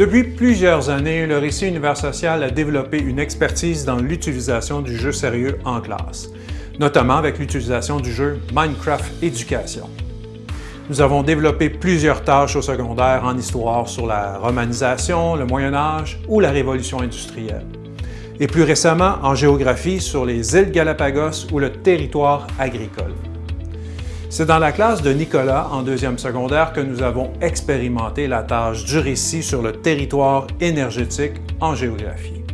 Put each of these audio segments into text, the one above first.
Depuis plusieurs années, le Récit Univers Social a développé une expertise dans l'utilisation du jeu sérieux en classe, notamment avec l'utilisation du jeu Minecraft Éducation. Nous avons développé plusieurs tâches au secondaire en histoire sur la romanisation, le Moyen Âge ou la Révolution industrielle. Et plus récemment, en géographie sur les îles Galapagos ou le territoire agricole. C'est dans la classe de Nicolas, en deuxième secondaire, que nous avons expérimenté la tâche du récit sur le territoire énergétique en géographie.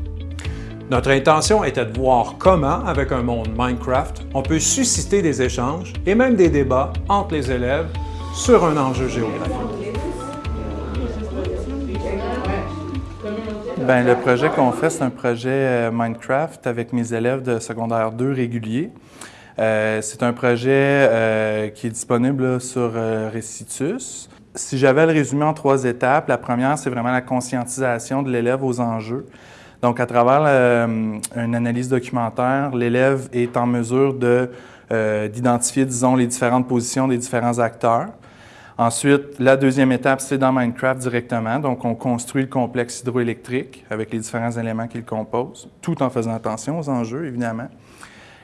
Notre intention était de voir comment, avec un monde Minecraft, on peut susciter des échanges et même des débats entre les élèves sur un enjeu géographique. Bien, le projet qu'on fait, c'est un projet euh, Minecraft avec mes élèves de secondaire 2 réguliers. Euh, c'est un projet euh, qui est disponible sur euh, Recitus. Si j'avais le résumer en trois étapes, la première, c'est vraiment la conscientisation de l'élève aux enjeux. Donc, à travers une analyse documentaire, l'élève est en mesure d'identifier, disons, les différentes positions des différents acteurs. Ensuite, la deuxième étape, c'est dans Minecraft directement. Donc, on construit le complexe hydroélectrique avec les différents éléments qu'il compose, tout en faisant attention aux enjeux, évidemment.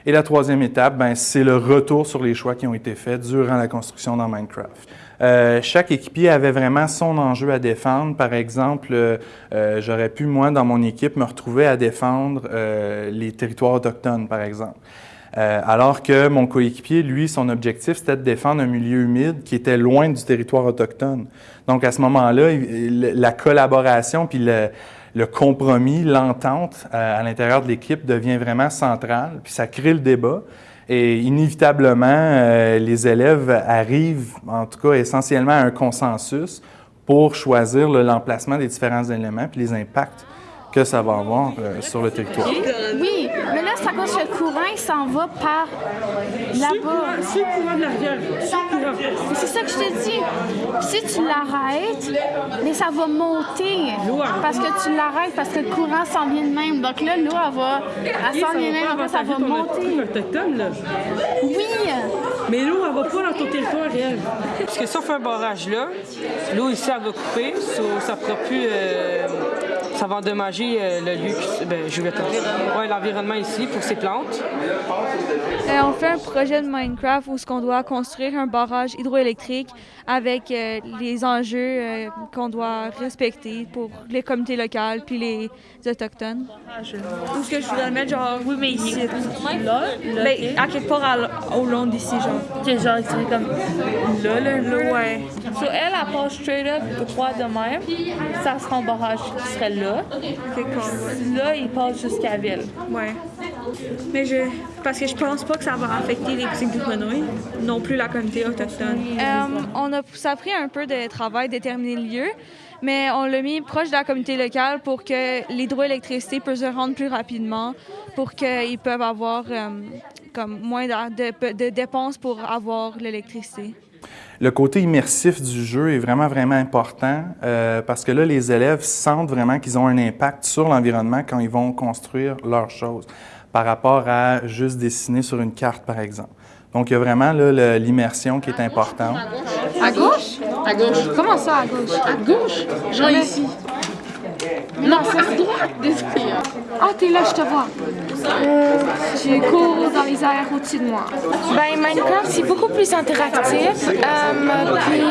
Et la troisième étape, ben, c'est le retour sur les choix qui ont été faits durant la construction dans Minecraft. Euh, chaque équipier avait vraiment son enjeu à défendre. Par exemple, euh, euh, j'aurais pu, moi, dans mon équipe, me retrouver à défendre les territoires autochtones, par exemple. alors que mon coéquipier, lui, son objectif, c'était de défendre un milieu humide qui était loin du territoire autochtone. Donc, à ce moment-là, la collaboration puis le, le compromis, l'entente euh, à, l'intérieur de l'équipe devient vraiment centrale, puis ça crée le débat. Et inévitablement, euh, les élèves arrivent, en tout cas essentiellement, à un consensus pour choisir l'emplacement des différents éléments puis les impacts que ça va avoir euh, sur le territoire. Mais là, c'est à cause que le courant, il s'en va par là-bas. C'est le courant de l'arrière. C'est ça que je te dis. Si tu l'arrêtes, mais ça va monter. Parce que tu l'arrêtes, parce que le courant s'en vient de même. Donc là, l'eau, elle va, elle s'en vient de même, ça va monter. autochtone, là. Oui. Mais l'eau, elle va pas dans ton territoire réel. Parce que sauf un barrage là, l'eau ici, elle va couper, ça ne fera plus... Euh, ça va endommager euh, le lieu, ben, je vais ouais, l'environnement ici pour ces plantes. Euh, on fait un projet de Minecraft où ce qu'on doit construire un barrage hydroélectrique avec euh, les enjeux qu'on doit respecter pour les communautés locales puis les autochtones. Où est-ce que je voudrais mettre genre oui mais ici là, là mais à quelque part au long d'ici genre. Ok genre c'est comme là là là ouais. So elle elle passe straight up droit de même, ça sera un barrage qui serait là là. il passe jusqu'à Ville. Ouais. Mais je. Parce que je pense pas que ça va affecter les petits grenouilles, non plus la communauté autochtone. Euh, on a, ça a pris un peu de travail déterminer le lieu, mais on l'a mis proche de la communauté locale pour que l'hydroélectricité puisse se rendre plus rapidement, pour qu'ils peuvent avoir euh, comme moins de, de dépenses pour avoir l'électricité. Le côté immersif du jeu est vraiment, vraiment important euh, parce que là, les élèves sentent vraiment qu'ils ont un impact sur l'environnement quand ils vont construire leurs choses par rapport à juste dessiner sur une carte, par exemple. Donc, il y a vraiment l'immersion qui est importante. À gauche? À gauche? Comment ça, à gauche? À gauche? Genre ici. Non, c'est à droite. Ah, t'es là, je te vois. Euh, tu cours dans les airs au-dessus de moi. Ben, Minecraft, c'est beaucoup plus interactif. Euh, puis,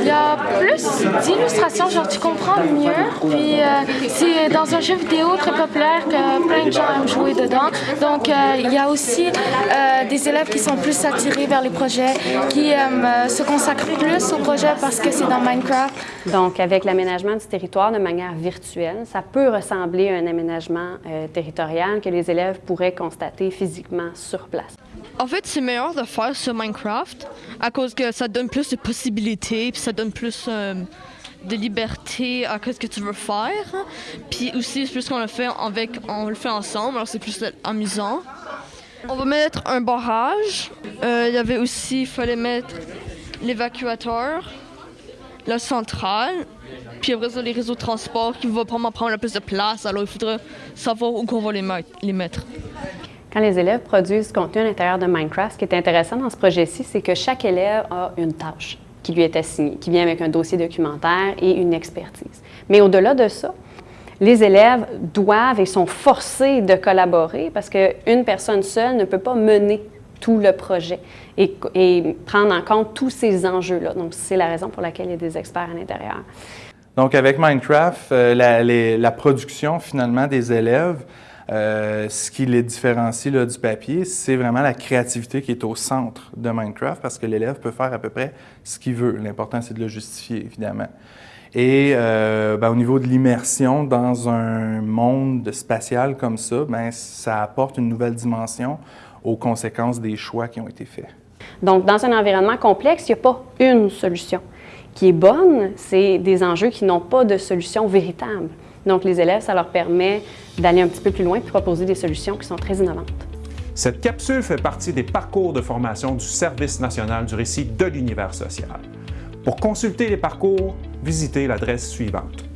il y a plus d'illustrations, genre tu comprends mieux. Puis, euh, c'est dans un jeu vidéo très populaire que plein de gens aiment jouer dedans. Donc, euh, il y a aussi des élèves qui sont plus attirés vers les projets, qui se consacrent plus au projet parce que c'est dans Minecraft. Donc, avec l'aménagement du territoire de manière virtuelle, ça peut ressembler à un aménagement territorial que les élèves pourraient constater physiquement place. En fait, c'est meilleur de faire sur Minecraft à cause que ça donne plus de possibilités, puis ça donne plus euh, de liberté à ce que tu veux faire. Puis aussi, plus qu'on le fait avec, on le fait ensemble, alors c'est plus amusant. On va mettre un barrage. Euh, il y avait aussi, il fallait mettre l'évacuateur, la centrale, puis après ça, les réseaux de transport qui vont probablement prendre le plus de place. Alors, il faudrait savoir où on va les mettre. Quand les élèves produisent du contenu à l'intérieur de Minecraft, ce qui est intéressant dans ce projet-ci, c'est que chaque élève a une tâche. qui lui est assigné, qui vient avec un dossier documentaire et une expertise. Mais au-delà de ça, les élèves doivent et sont forcés de collaborer parce qu'une personne seule ne peut pas mener tout le projet et, prendre en compte tous ces enjeux-là. Donc, c'est la raison pour laquelle il y a des experts à l'intérieur. Donc, avec Minecraft, euh, la, production finalement des élèves, euh, ce qui les différencie du papier, c'est vraiment la créativité qui est au centre de Minecraft parce que l'élève peut faire à peu près ce qu'il veut. L'important, c'est de le justifier, évidemment. Et euh, ben, au niveau de l'immersion dans un monde spatial comme ça, ben, ça apporte une nouvelle dimension aux conséquences des choix qui ont été faits. Donc, dans un environnement complexe, il n'y a pas une solution qui est bonne, c'est des enjeux qui n'ont pas de solution véritable. Donc, les élèves, ça leur permet d'aller un petit peu plus loin et proposer des solutions qui sont très innovantes. Cette capsule fait partie des parcours de formation du Service national du récit de l'univers social. Pour consulter les parcours, visitez l'adresse suivante